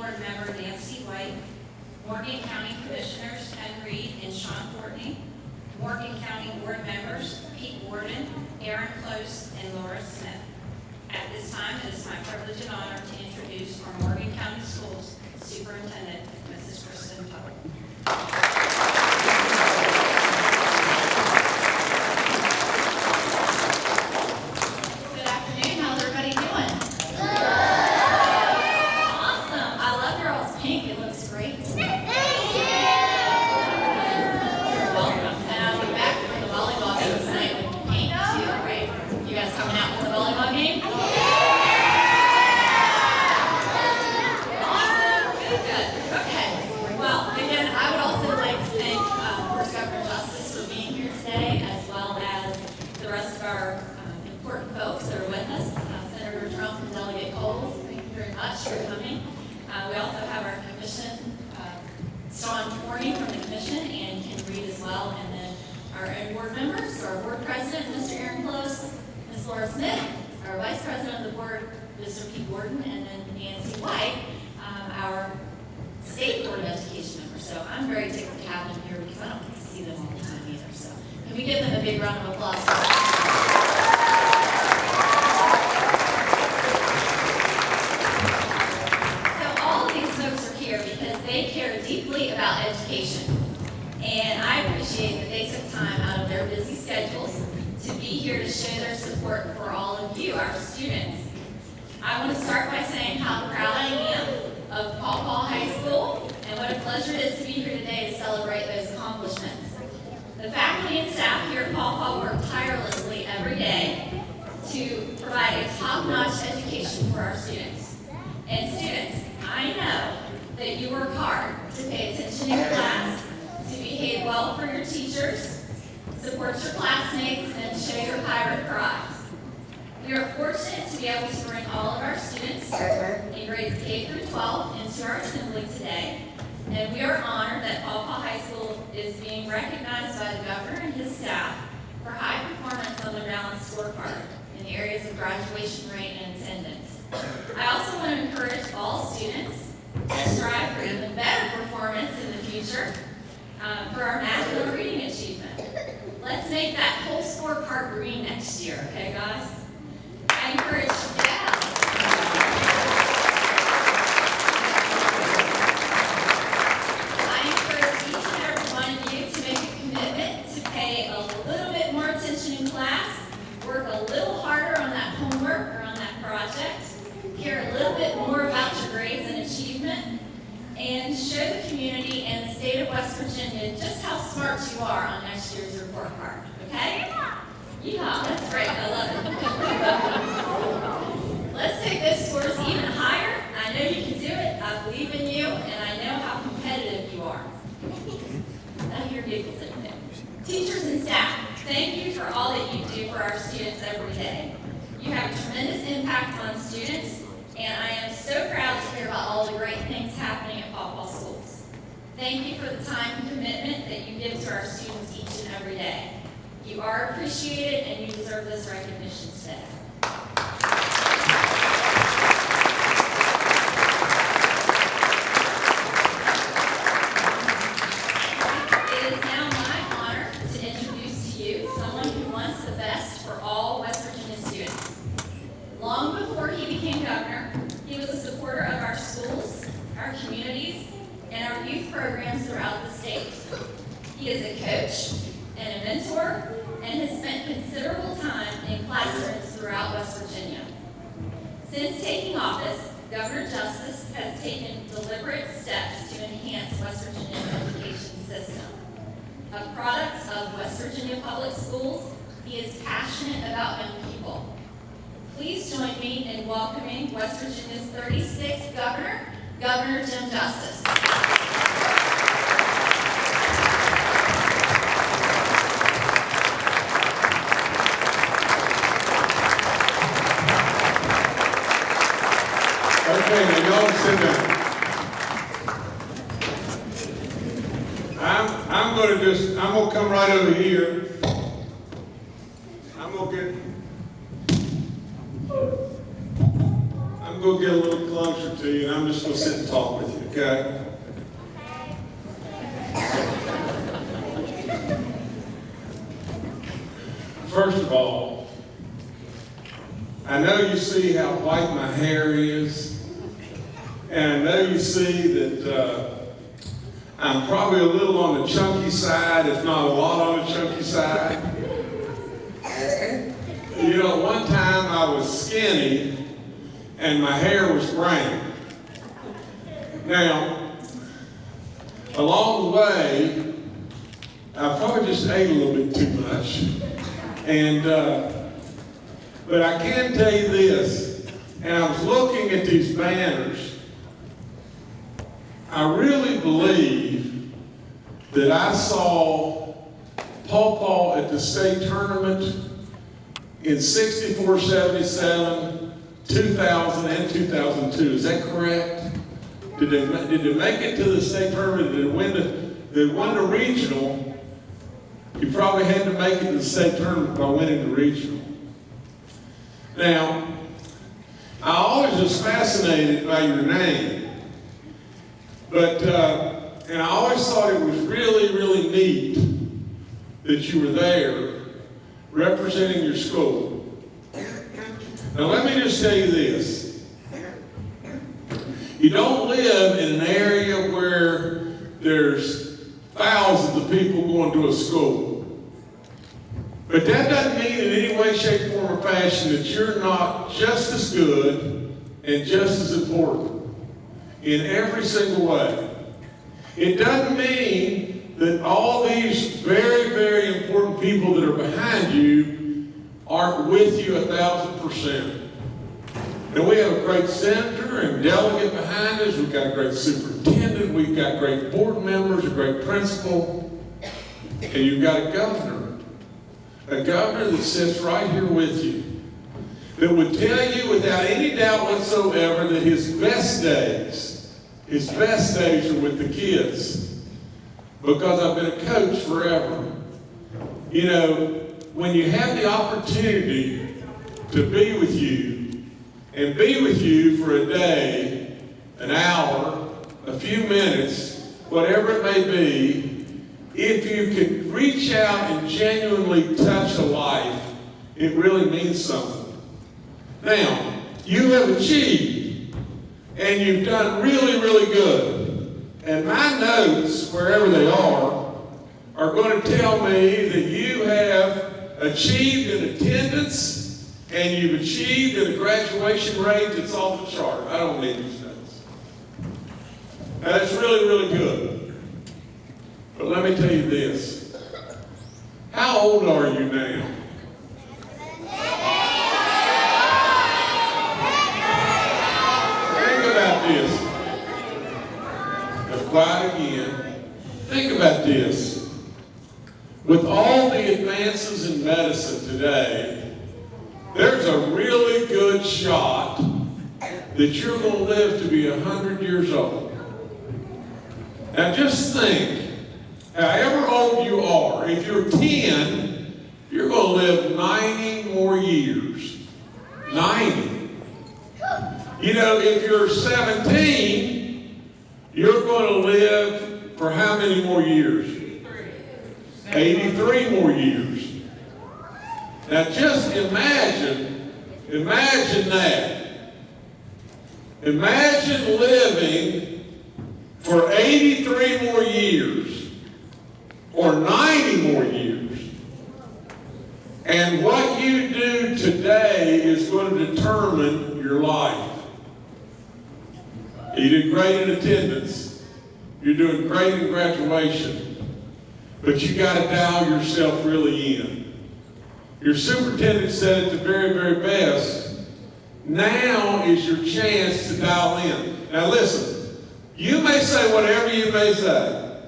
Board Member Nancy White, Morgan County Commissioners Ken Reed and Sean Courtney, Morgan County Board Members Pete Warden, Aaron Close, and Laura Smith. At this time, it is my privilege and honor to introduce our Morgan County Schools Superintendent, Mrs. Kristen Tuttle. Good afternoon, how's everybody doing? Awesome, I love your all's pink, it looks great. You're welcome, and I'll be back for the volleyball game tonight with pink too, right? You guys coming out for the volleyball game? Awesome, good, good, okay. Well, again, I would also like to thank, uh, First Governor Justice for being here today, as well as the rest of our um, important folks that are with us, uh, Senator Trump and Delegate Cowles, thank you very much for coming. Uh, We also have our commission, uh, Sean Forney from the commission, and Ken Reed as well, and then our own board members, our board president, Mr. Aaron Close, Ms. Laura Smith, our vice president of the board, Mr. Pete Gordon, and then Nancy White, um, our state board of education member. So I'm very tickled to have them here because I don't get to see them all the time either. So can we give them a big round of applause? So all of these folks are here because they care deeply about education. And I appreciate that they took time out of their busy schedules to be here to show their support for all of you, our students. I want to start by saying how proud I am of Paw Paw High School and what a pleasure it is to be here today to celebrate those accomplishments. The faculty and staff here at Paw Paw work tirelessly every day to provide a top-notch education for our students. And students, I know that you work hard to pay attention in your class, to behave well for your teachers, your classmates, and show your pirate pride. We are fortunate to be able to bring all of our students in grades K through 12 into our assembly today. And we are honored that Paul High School is being recognized by the governor and his staff for high performance on the balanced scorecard in the areas of graduation rate and attendance. I also want to encourage all students to strive for even better performance in the future um, for our math and reading. Let's make that whole scorecard green next year, okay, guys? I encourage, yeah. I encourage each and every one of you to make a commitment to pay a little bit more attention in class, work a little harder on that homework or on that project, care a little bit more about your grades and achievement, and show the community and the state of West Virginia just how smart you are on next year's report card, okay? Yeah, that's great, I love it. Let's take those scores even higher. I know you can do it, I believe in you, and I know how competitive you are. I hear giggles. Teachers and staff, thank you for all that you do for our students every day. You have a tremendous impact on students, and I am so proud to hear about all the great things happening at. Thank you for the time and commitment that you give to our students each and every day. You are appreciated, and you deserve this recognition today. It is now my honor to introduce to you someone who wants the best for all West Virginia students. Long before he became governor, he was a supporter of our schools, our communities, and our youth programs throughout the state. He is a coach and a mentor and has spent considerable time in classrooms throughout West Virginia. Since taking office, Governor Justice has taken deliberate steps to enhance West Virginia's education system. A product of West Virginia Public Schools, he is passionate about young people. Please join me in welcoming West Virginia's 36th governor, Governor Jim Justice. Okay, now y'all sit down. I'm, I'm I'm gonna just, I'm gonna come right over here. I'm gonna get, I'm gonna get a little closer to you, and I'm just gonna sit and talk with you, okay? First of all, I know you see how white my hair is, and know you see that uh, I'm probably a little on the chunky side, if not a lot on the chunky side. You know, one time I was skinny and my hair was brown. Now, along the way, I probably just ate a little bit too much. And, uh, but I can tell you this, and I was looking at these banners, I really believe that I saw Paw Paw at the state tournament in 64, 77, 2000, and 2002. Is that correct? Did they, did they make it to the state tournament? Did they win the, they won the regional? You probably had to make it to the state tournament by winning the regional. Now, I always was fascinated by your name. But, uh, and I always thought it was really, really neat that you were there representing your school. Now, let me just tell you this. You don't live in an area where there's thousands of people going to a school. But that doesn't mean in any way, shape, form, or fashion that you're not just as good and just as important in every single way. It doesn't mean that all these very, very important people that are behind you aren't with you a thousand percent. And we have a great senator and delegate behind us. We've got a great superintendent. We've got great board members, a great principal. And you've got a governor. A governor that sits right here with you. That would tell you without any doubt whatsoever that his best days, his best days are with the kids. Because I've been a coach forever. You know, when you have the opportunity to be with you, and be with you for a day, an hour, a few minutes, whatever it may be, if you can reach out and genuinely touch a life, it really means something. Now, you have achieved, and you've done really, really good. And my notes, wherever they are, are going to tell me that you have achieved in attendance and you've achieved a graduation rate that's off the chart. I don't need these notes. That's really, really good. But let me tell you this. How old are you now? Now, again. Think about this. With all the advances in medicine today, there's a really good shot that you're going to live to be 100 years old. Now just think, however old you are, if you're 10, you're going to live 90 more years. 90. You know, if you're 17, you're going to live for how many more years? 83 more years. Now just imagine, imagine that. Imagine living for 83 more years or 90 more years. And what you do today is going to determine your life. You did great in attendance. You're doing great in graduation. But you got to dial yourself really in. Your superintendent said it the very, very best. Now is your chance to dial in. Now listen, you may say whatever you may say,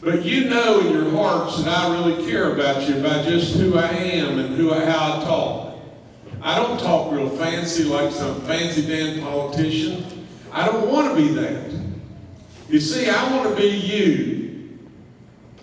but you know in your hearts that I really care about you by just who I am and who I, how I talk. I don't talk real fancy like some fancy Dan politician. I don't want to be that. You see, I want to be you.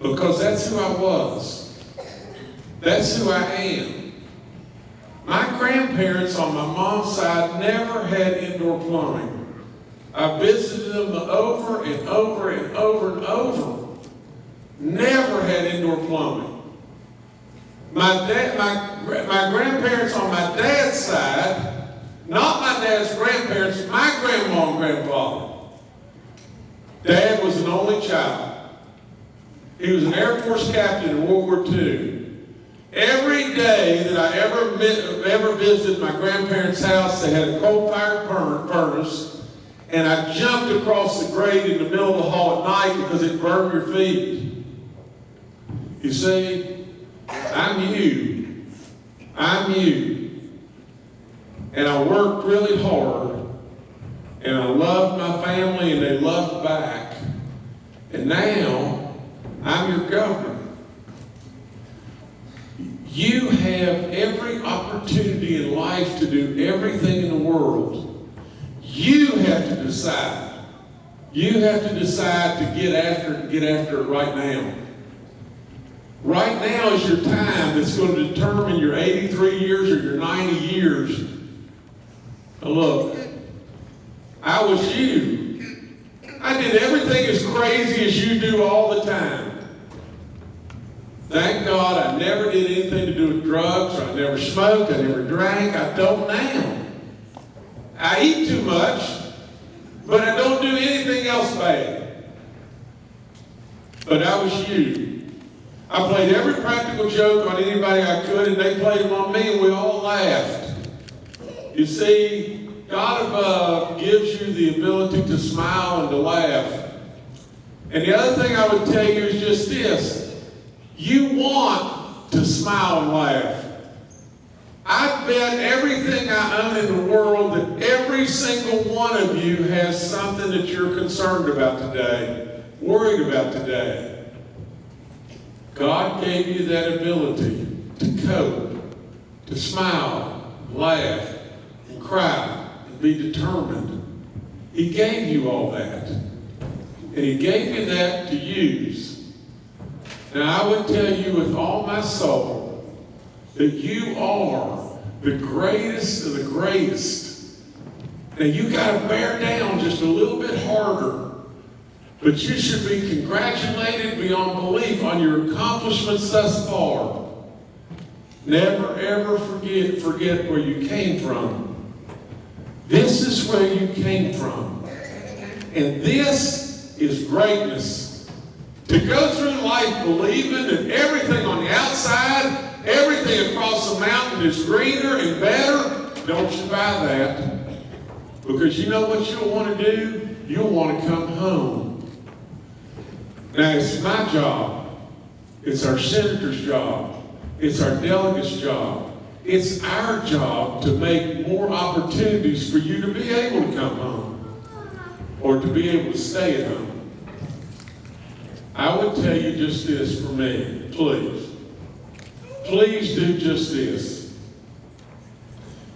because that's who I was. That's who I am. My grandparents on my mom's side never had indoor plumbing. I visited them over and over and over and over. Never had indoor plumbing. My dad, my, my grandparents on my dad's side, not my dad's grandparents, my grandma and grandfather. Dad was an only child. He was an Air Force captain in World War II. Every day that I ever ever visited my grandparents' house, they had a coal-fired furnace, and I jumped across the grate in the middle of the hall at night because it burned your feet. You see, I'm you. I'm you. And I worked really hard, and I loved my family, and they loved back. And now, I'm your governor. You have every opportunity in life to do everything in the world. You have to decide. You have to decide to get after it, get after it right now. Right now is your time that's going to determine your 83 years or your 90 years. Look, I was you. I did everything as crazy as you do all the time. Thank God I never did anything to do with drugs, I never smoked, I never drank, I don't now. I eat too much, but I don't do anything else bad. But I was you. I played every practical joke on anybody I could, and they played them on me, and we all laughed. You see, God above gives you the ability to smile and to laugh. And the other thing I would tell you is just this. You want to smile and laugh. I bet everything I own in the world that every single one of you has something that you're concerned about today, worried about today. God gave you that ability to cope, to smile, laugh, and cry, be determined. He gave you all that. And He gave you that to use. Now, I would tell you with all my soul that you are the greatest of the greatest. Now, you got to bear down just a little bit harder. But you should be congratulated beyond belief on your accomplishments thus far. Never ever forget, forget where you came from. This is where you came from. And this is greatness. To go through life believing that everything on the outside, everything across the mountain is greener and better, don't you buy that. Because you know what you'll want to do? You'll want to come home. Now, it's my job. It's our senator's job. It's our delegate's job. It's our job to make more opportunities for you to be able to come home or to be able to stay at home. I would tell you just this for me, please. Please do just this.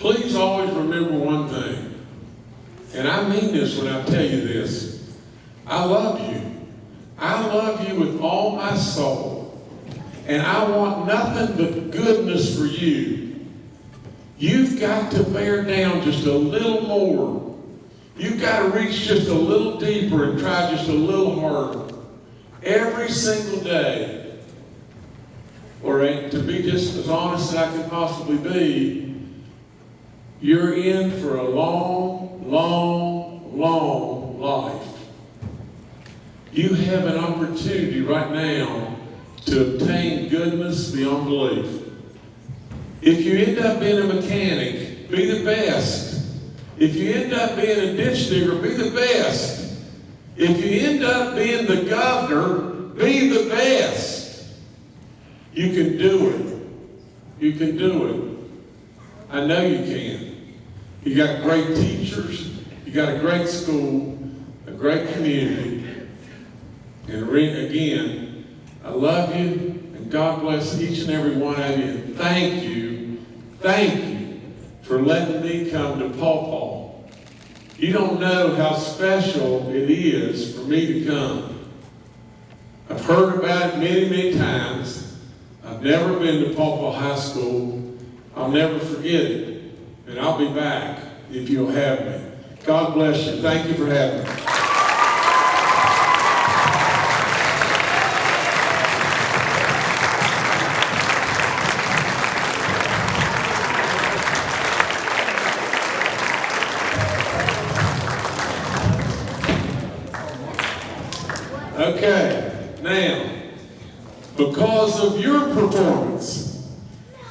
Please always remember one thing, and I mean this when I tell you this. I love you. I love you with all my soul, and I want nothing but goodness for you. You've got to bear down just a little more. You've got to reach just a little deeper and try just a little harder. Every single day. Or eh, to be just as honest as I can possibly be, you're in for a long, long, long life. You have an opportunity right now to obtain goodness beyond belief. If you end up being a mechanic, be the best. If you end up being a ditch digger, be the best. If you end up being the governor, be the best. You can do it. You can do it. I know you can. You got great teachers. You got a great school, a great community. And again, I love you, and God bless each and every one of you. Thank you, thank you for letting me come to Paw Paw. You don't know how special it is for me to come. I've heard about it many, many times. I've never been to Paw Paw High School. I'll never forget it. And I'll be back if you'll have me. God bless you. Thank you for having me. Okay, now, because of your performance,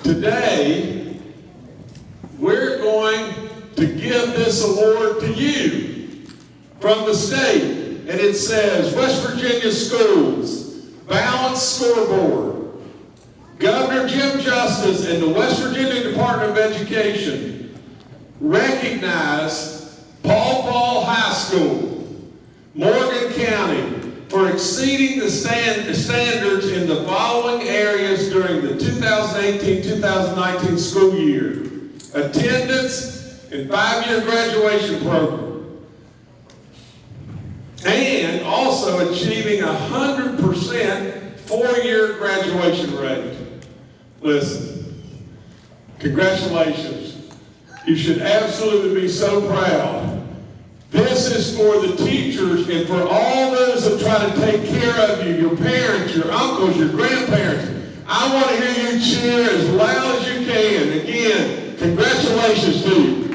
today, we're going to give this award to you from the state. And it says, West Virginia Schools, Balanced Scoreboard. Governor Jim Justice and the West Virginia Department of Education recognize Paw Paw High School, Morgan County, for exceeding the stand, standards in the following areas during the 2018-2019 school year. Attendance and five-year graduation program. And also achieving a hundred percent four-year graduation rate. Listen, congratulations. You should absolutely be so proud. This is for the teachers and for all those that try to take care of you, your parents, your uncles, your grandparents. I want to hear you cheer as loud as you can. Again, congratulations to you.